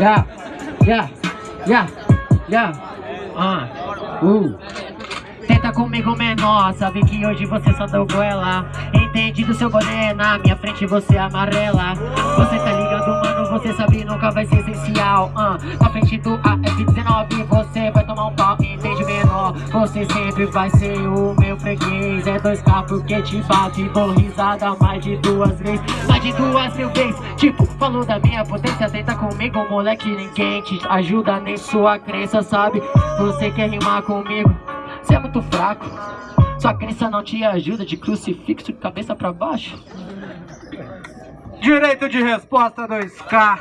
Yeah, yeah, yeah, yeah. Ah, uh. Tenta comigo menor, sabe que hoje você só deu goela. Entende do seu boné, na minha frente você amarela. Você tá ligado, mano, você sabe nunca vai ser essencial. Uh, Na frente do AF-19 você Você sempre vai ser o meu freguês. É 2K porque te bato e dou risada mais de duas vezes. Mais de duas mil vezes. Tipo, falou da minha potência, tenta comigo moleque. Ninguém te ajuda nem sua crença, sabe? Você quer rimar comigo? Você é muito fraco. Sua crença não te ajuda de crucifixo cabeça pra baixo. Direito de resposta 2K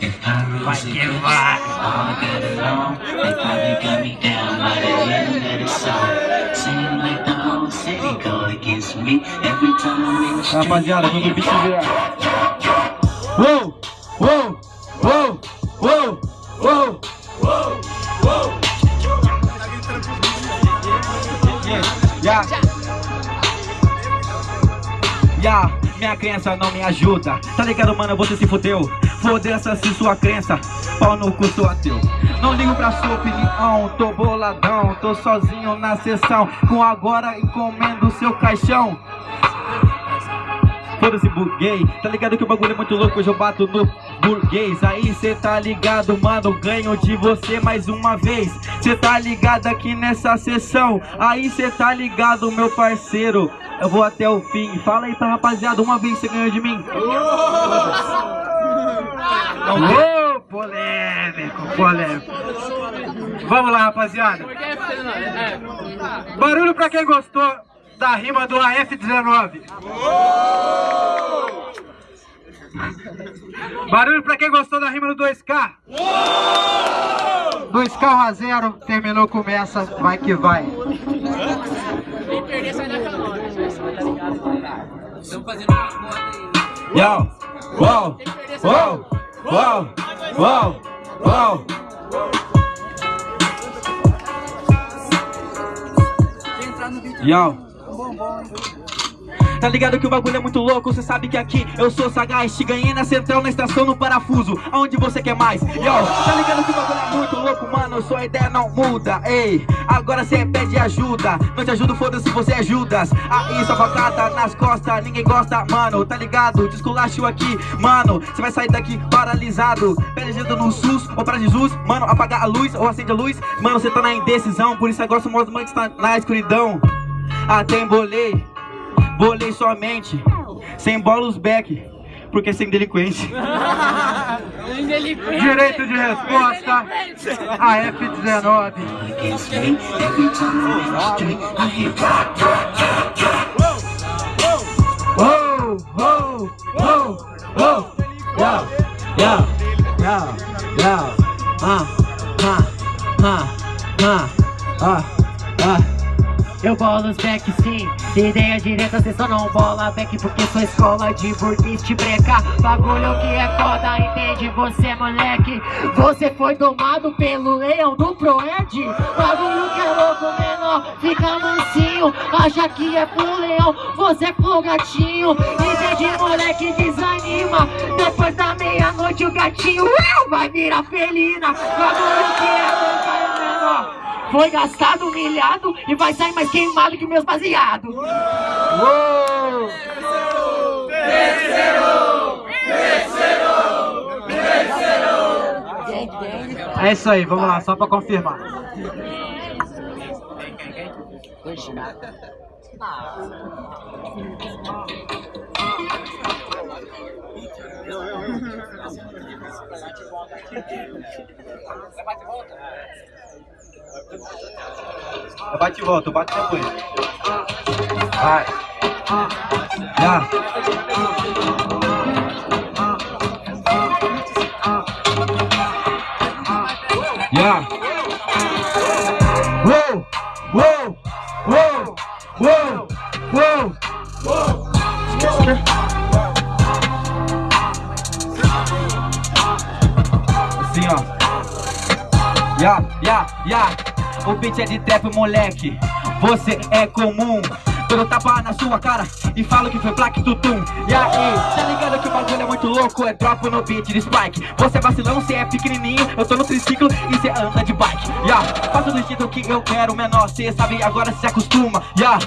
If I'm losing it, all got it wrong. They probably got me down by the end of the song. Seem like the whole city go against me every time I make a the street. Rapaziada, todo bicho virar. Uou, uou, uou, uou, uou. Yeah. yeah. Ya, minha crença não me ajuda. Tá ligado, mano? Você se fudeu Foda-se se sua crença. Pau no cu, sou ateu. Não ligo pra sua opinião. Tô boladão. Tô sozinho na sessão. Com agora encomendo seu caixão Foda-se buguei Tá ligado que o bagulho é muito louco Hoje eu bato no burguês. Aí cê tá ligado, mano Ganho de você mais uma vez. Cê tá ligado aqui nessa sessão. Aí cê tá ligado, meu parceiro. Eu vou até o fim. Fala aí pra rapaziada Uma vez você ganhou de mim. Ô, oh, polêmico, polêmico. Vamos lá, rapaziada. Barulho pra quem gostou da rima do AF-19. Barulho pra quem gostou da rima do 2K. 2K 1 a 0, terminou, começa, vai que vai. Quem perder sai da calórica, Estamos fazendo uma conta aí. Yo, uou, uou, uou, uou, uou. Yo. Tá ligado que o bagulho é muito louco, cê sabe que aqui eu sou sagaz. Te ganhei na central, na estação, no parafuso. Aonde você quer mais? Yo, tá ligado que o bagulho é muito louco, mano? Sua ideia não muda, ei. Agora cê pede ajuda. Não te ajudo, foda-se, você é Judas. Aí sua facada nas costas, ninguém gosta, mano. Tá ligado? Desculacho aqui, mano. Cê vai sair daqui paralisado. Pede ajuda no SUS ou pra Jesus Mano, apagar a luz ou acende a luz. Mano, cê tá na indecisão. Por isso agora somos mãe que está na escuridão até embolei, bolei. Somente, sem bolos back, porque sem delinquente. Direito de resposta, a F-19. Eu bolo os back sim, ideia direta, cê só não bola back Porque sou escola de burguês breca. Bagulho que é foda, entende? Você moleque Você foi tomado pelo leão do Proed Bagulho que é louco menor, fica mansinho Acha que é pro leão, você é pro gatinho. Entende moleque, desanima Depois da meia-noite o gatinho vai virar felina. Bagulho foi gastado, humilhado e vai sair mais queimado que meus baseados. Uou! Vencerou! Vencerou! Vencerou! É isso aí, vamos lá, só pra confirmar. Eu bate e volta, eu bato depois. Vai. Já. Já. Uou, uou, uou, uou, uou, uou. Assim, ó. Ya, ya, ya. O beat é de trap, moleque. Você é comum. Todo tapa na sua cara e falo que foi plaque tutum. E aí, tá ligado que o bagulho é muito louco? É drop no beat de spike. Você é vacilão, cê é pequenininho. Eu tô no triciclo e cê anda de bike. Yeah. Faço do jeito que eu quero, menor. Cê sabe, agora cê se acostuma. Yeah.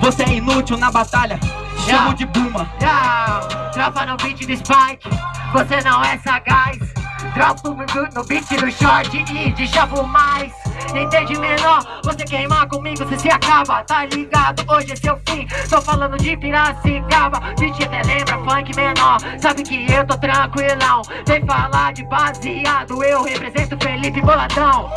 Você é inútil na batalha. Chamo Yeah. de Buma. Yeah, tropa no beat do Spike, você não é sagaz. Dropo no, beat do short e de chavo mais. Entende menor? Você queimar comigo, você se acaba, tá ligado? Hoje é seu fim. Tô falando de Piracicaba, beat até lembra funk menor. Sabe que eu tô tranquilão. Vem falar de baseado, eu represento Felipe Boladão.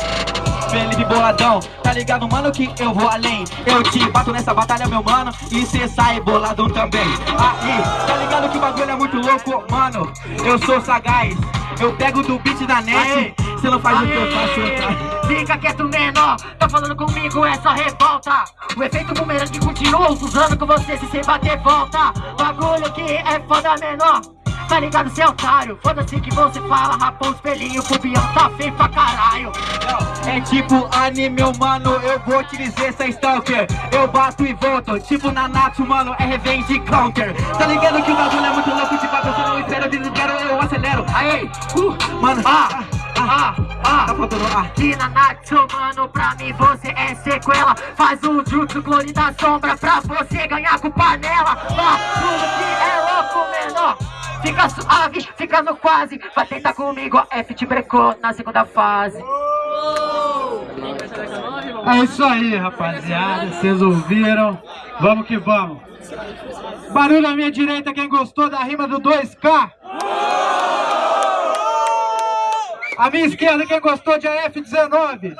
Felipe Boladão, tá ligado, mano, que eu vou além Eu te bato nessa batalha, meu mano, e cê sai boladão também Aí, tá ligado que o bagulho é muito louco, mano Eu sou sagaz, eu pego do beat da net. Cê não faz o que eu faço, tá? Fica quieto menor, tá falando comigo é só revolta. O efeito bumerangue continua usando com você se cê bater volta. Bagulho que é foda menor. Tá ligado, cê é otário? Foda-se que você fala, raposo, espelhinho, pubião Tá feio pra caralho. É tipo anime, mano, eu vou te dizer, cê é stalker Eu bato e volto, tipo Nanatsu, mano, é revenge counter Tá ligado que o bagulho é muito louco, tipo, eu não espero, eu desespero, eu acelero Aí, Uh, mano, ah, ah, tá ah faltando ah Aqui na Natsu, mano, pra mim você é sequela Faz o jutsu clone da sombra pra você ganhar com panela Bagulho que é louco, menor Fica suave, fica no quase Vai tentar comigo, a F te brecou na segunda fase É isso aí, rapaziada. Vocês ouviram? Vamos que vamos. Barulho à minha direita, quem gostou da rima do 2K? À minha esquerda, quem gostou de AF19?